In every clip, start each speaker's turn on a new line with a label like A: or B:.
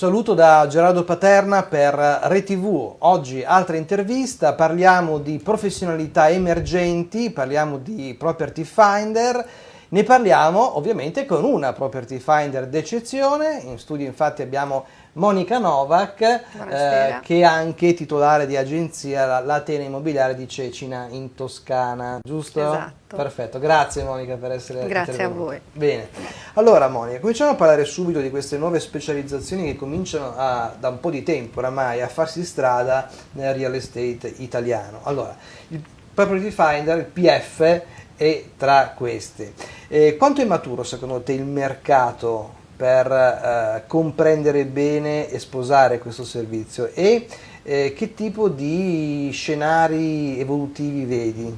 A: Saluto da Gerardo Paterna per ReTV. Oggi altra intervista, parliamo di professionalità emergenti, parliamo di Property Finder, ne parliamo ovviamente con una Property Finder d'eccezione, in studio infatti abbiamo Monica Novak, eh, che è anche titolare di agenzia l'Atene Immobiliare di Cecina in Toscana, giusto?
B: Esatto.
A: Perfetto, grazie Monica per essere
B: Grazie a voi.
A: Bene, allora Monica, cominciamo a parlare subito di queste nuove specializzazioni che cominciano a, da un po' di tempo oramai a farsi strada nel real estate italiano. Allora, il Property Finder, il PF, è tra queste. Eh, quanto è maturo secondo te il mercato per eh, comprendere bene e sposare questo servizio e eh, che tipo di scenari evolutivi vedi?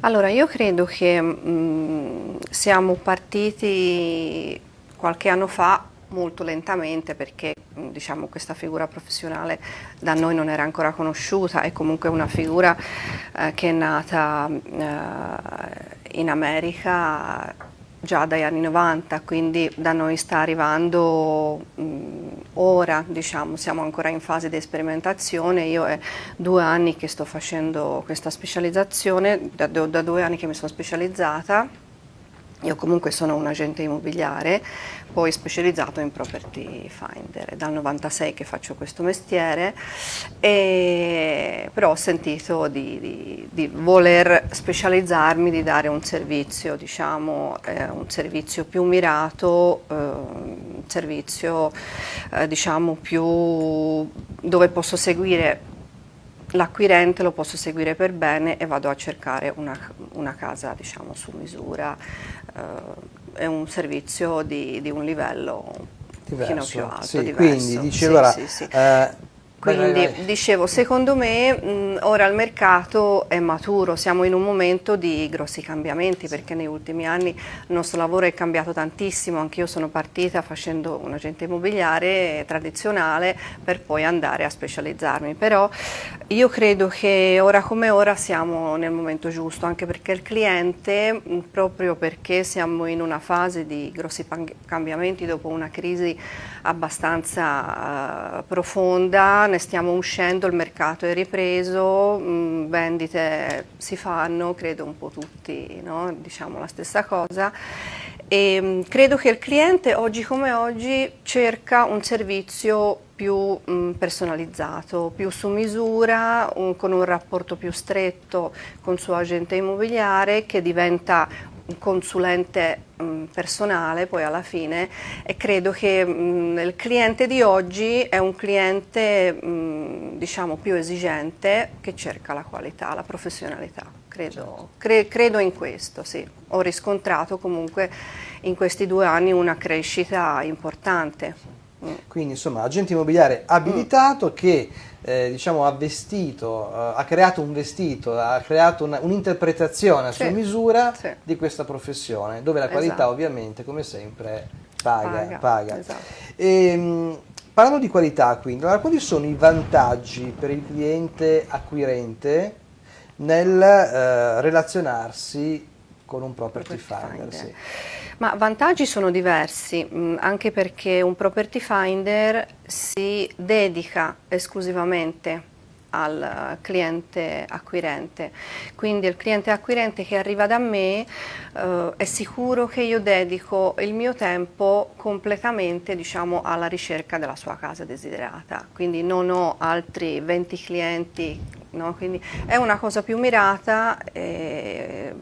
B: Allora, io credo che mh, mm, siamo partiti qualche anno fa molto lentamente perché mm, diciamo, questa figura professionale da noi non era ancora conosciuta, è comunque una figura eh, che è nata eh, in America già dagli anni 90, quindi da noi sta arrivando mh, ora, diciamo, siamo ancora in fase di sperimentazione, io è due anni che sto facendo questa specializzazione, da, da due anni che mi sono specializzata, io comunque sono un agente immobiliare, poi specializzato in property finder, è dal 96 che faccio questo mestiere, e, però ho sentito di, di, di, voler specializzarmi, di dare un servizio, diciamo, eh, un servizio più mirato, eh, un servizio eh, diciamo più dove posso seguire l'acquirente lo posso seguire per bene e vado a cercare una, una casa diciamo, su misura, eh, è un servizio di, di un livello
A: diverso.
B: più alto,
A: sì,
B: diverso.
A: Quindi dice allora,
B: sì, sì,
A: eh,
B: quindi
A: vai, vai.
B: dicevo, secondo me mh, ora il mercato è maturo, siamo in un momento di grossi cambiamenti perché negli ultimi anni il nostro lavoro è cambiato tantissimo, anch'io sono partita facendo un agente immobiliare tradizionale per poi andare a specializzarmi, però io credo che ora come ora siamo nel momento giusto, anche perché il cliente, mh, proprio perché siamo in una fase di grossi cambiamenti dopo una crisi abbastanza uh, profonda, ne stiamo uscendo, il mercato è ripreso, mh, mm, vendite si fanno, credo un po' tutti, no? diciamo la stessa cosa. E, mh, mm, credo che il cliente oggi come oggi cerca un servizio più mh, mm, personalizzato, più su misura, un, con un rapporto più stretto con il suo agente immobiliare che diventa consulente mh, personale poi alla fine e credo che mh, il cliente di oggi è un cliente mh, diciamo più esigente che cerca la qualità, la professionalità, credo, certo. cre credo in questo, sì. Ho riscontrato comunque in questi due anni una crescita importante.
A: Quindi insomma agente immobiliare abilitato mm. che eh, diciamo, ha vestito, uh, ha creato un vestito, ha creato un'interpretazione a sua misura sì. di questa professione, dove la qualità esatto. ovviamente come sempre paga. paga. paga. Esatto. E, ehm, parlando di qualità quindi, allora, quali sono i vantaggi per il cliente acquirente nel uh, relazionarsi con un property, property finder? finder. Sì.
B: Ma vantaggi sono diversi, mh, mm, anche perché un property finder si dedica esclusivamente al cliente acquirente. Quindi il cliente acquirente che arriva da me eh, è sicuro che io dedico il mio tempo completamente diciamo, alla ricerca della sua casa desiderata. Quindi non ho altri 20 clienti, no? Quindi è una cosa più mirata. E, è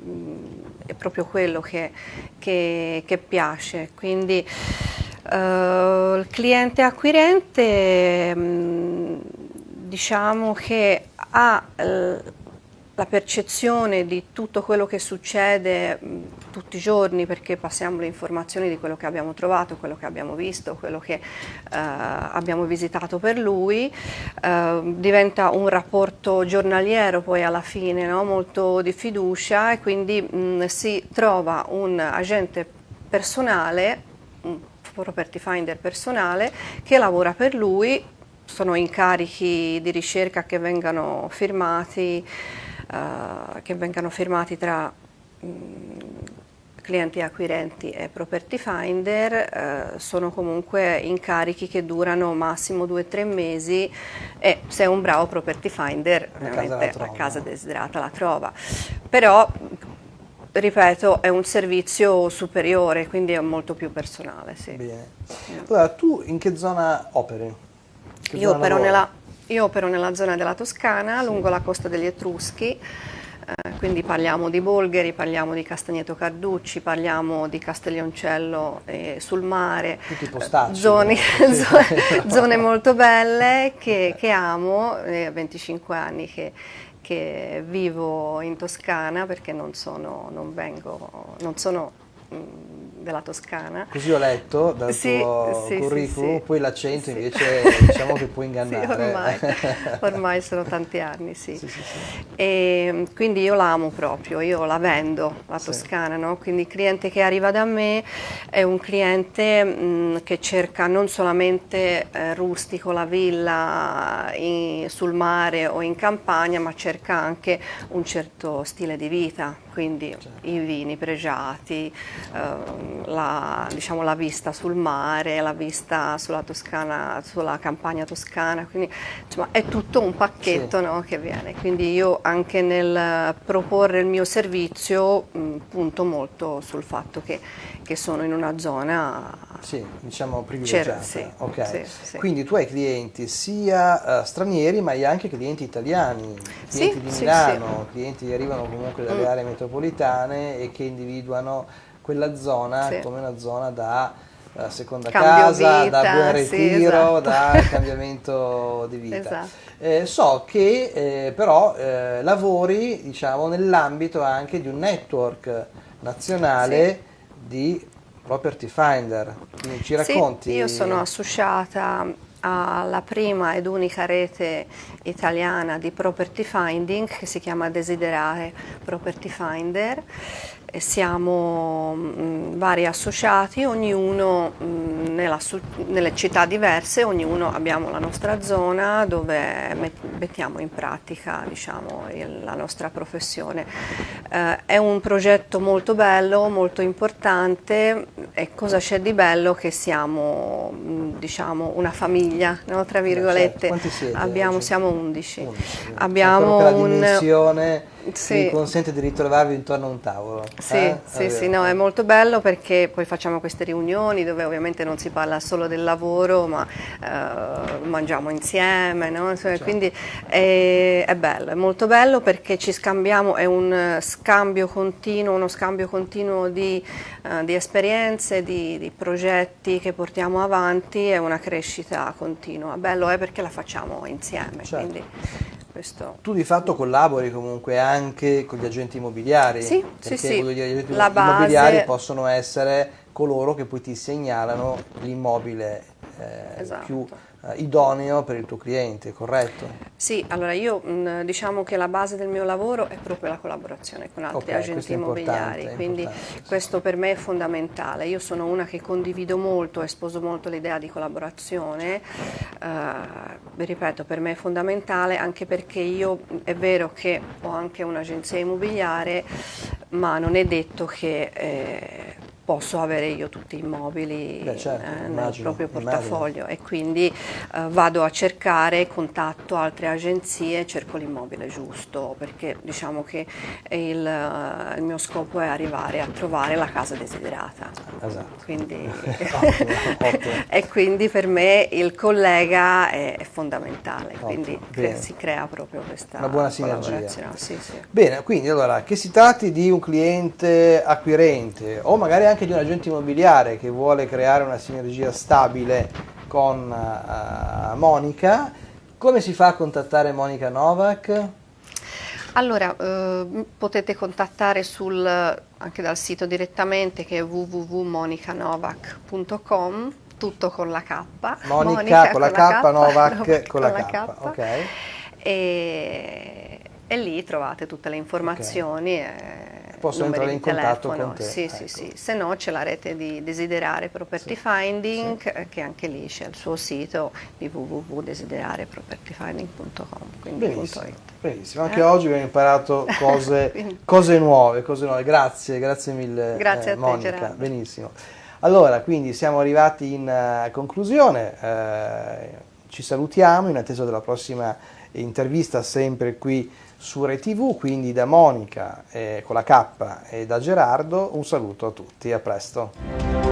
B: proprio quello che, che, che piace. Quindi uh, il cliente acquirente mm, diciamo che ha uh, la percezione di tutto quello che succede mh, tutti i giorni perché passiamo le informazioni di quello che abbiamo trovato, quello che abbiamo visto, quello che uh, abbiamo visitato per lui, uh, diventa un rapporto giornaliero poi alla fine, no? molto di fiducia e quindi mh, si trova un agente personale, un property finder personale che lavora per lui, sono incarichi di ricerca che vengano firmati uh, che vengano firmati tra mh, mm, clienti acquirenti e property finder eh, sono comunque incarichi che durano massimo 2-3 mesi e se è un bravo property finder ovviamente la, la casa desiderata la trova. Però ripeto, è un servizio superiore, quindi è molto più personale. Sì.
A: Bene. Allora, tu in che zona operi?
B: Che io, zona opero nella, io, opero nella, zona della Toscana, lungo la costa degli Etruschi, eh, quindi parliamo di Bolgheri, parliamo di Castagneto Carducci, parliamo di Castiglioncello eh, sul mare,
A: Tutti postacci,
B: zone, zone, zone molto belle che, che amo, eh, 25 anni che che vivo in Toscana perché non sono, non vengo, non sono della Toscana.
A: Così ho letto dal sì, tuo sì, curriculum, sì, poi l'accento invece diciamo che può ingannare.
B: ormai, ormai, sono tanti anni, sì. E quindi io l'amo proprio, io la vendo, la Toscana, no? quindi il cliente che arriva da me è un cliente mh, che cerca non solamente eh, rustico, la villa in, sul mare o in campagna, ma cerca anche un certo stile di vita, quindi certo. i vini pregiati, eh, la, diciamo, la, vista sul mare, la vista sulla, Toscana, sulla campagna toscana, quindi insomma, è tutto un pacchetto sì. no, che viene. Quindi io anche nel proporre il mio servizio mh, punto molto sul fatto che, che sono in una zona
A: sì, diciamo privilegiata. Sì, okay. sì, Quindi tu hai clienti sia uh, stranieri ma hai anche clienti italiani, clienti di Milano, clienti che arrivano comunque dalle mm. aree metropolitane e che individuano quella zona come una zona da uh, seconda Cambio casa, vita, da buon ritiro, esatto. da cambiamento di vita. Esatto. Eh, so che eh, però eh, lavori diciamo, nell'ambito anche di un network nazionale di Property Finder, quindi ci racconti?
B: Sì, io sono associata alla prima ed unica rete italiana di property finding che si chiama Desiderare Property Finder siamo mh, mm, vari associati, ognuno mh, mm, nella, nelle città diverse, ognuno abbiamo la nostra zona dove mettiamo in pratica diciamo, il, la nostra professione. Eh, è un progetto molto bello, molto importante e cosa c'è di bello che siamo mh, mm, diciamo, una famiglia, no? tra virgolette.
A: Certo.
B: Abbiamo, siamo 11. 11 abbiamo un...
A: sì. vi consente di ritrovarvi intorno a un tavolo.
B: Sì, eh? sì, sì no, è molto bello perché poi facciamo queste riunioni dove ovviamente non si parla solo del lavoro, ma eh, mangiamo insieme, no? certo. quindi è, è, bello, è molto bello perché ci scambiamo, è un scambio continuo, uno scambio continuo di, uh, di esperienze, di, di, progetti che portiamo avanti, è una crescita continua. Bello è perché la facciamo insieme. Certo.
A: Questo. Tu di fatto collabori comunque anche con gli agenti immobiliari?
B: Sì,
A: perché
B: sì, sì.
A: Gli agenti La immobiliari base... possono essere coloro che poi ti segnalano l'immobile eh, esatto. più idoneo per il tuo cliente, corretto?
B: Sì, allora io mh, diciamo che la base del mio lavoro è proprio la collaborazione con altri okay, agenti immobiliari, quindi questo per me è fondamentale. Io sono una che condivido molto, sposo molto l'idea di collaborazione, eh, ripeto, per me è fondamentale anche perché io è vero che ho anche un'agenzia immobiliare, ma non è detto che... Eh, posso avere io tutti i immobili Beh, certo, eh, nel immagino, proprio portafoglio immagino. e quindi eh, vado a cercare, contatto altre agenzie, cerco l'immobile giusto perché diciamo che il, eh, il, mio scopo è arrivare a trovare la casa desiderata.
A: Esatto.
B: Quindi,
A: ottimo, ottimo.
B: e quindi per me il collega è, è fondamentale, ottimo, quindi cre si crea proprio questa
A: Una buona sinergia.
B: Sì, sì.
A: Bene, quindi allora che si tratti di un cliente acquirente o magari anche anche di un agente immobiliare che vuole creare una sinergia stabile con uh, Monica, come si fa a contattare Monica Novak?
B: Allora, eh, potete contattare sul, anche dal sito direttamente che è www.monicanovak.com, tutto con la K.
A: Monica, Monica con, la K, K Novak con, con la K. K. Okay.
B: E, e, lì trovate tutte le informazioni. Okay. E,
A: possono entrare in contatto
B: telefono.
A: con te.
B: Sì,
A: ecco.
B: sì, sì. Se no c'è la rete di Desiderare Property sì. Finding, sì. che anche lì c'è il suo sito di www.desiderarepropertyfinding.com.
A: Benissimo, benissimo. Anche eh? oggi abbiamo imparato cose, cose, nuove, cose nuove. Grazie, grazie mille
B: grazie
A: eh, Monica.
B: Te,
A: benissimo. Allora, quindi siamo arrivati in uh, conclusione, uh, ci salutiamo in attesa della prossima intervista sempre qui su ReTV, quindi da Monica eh, con la K e da Gerardo un saluto a tutti, a presto.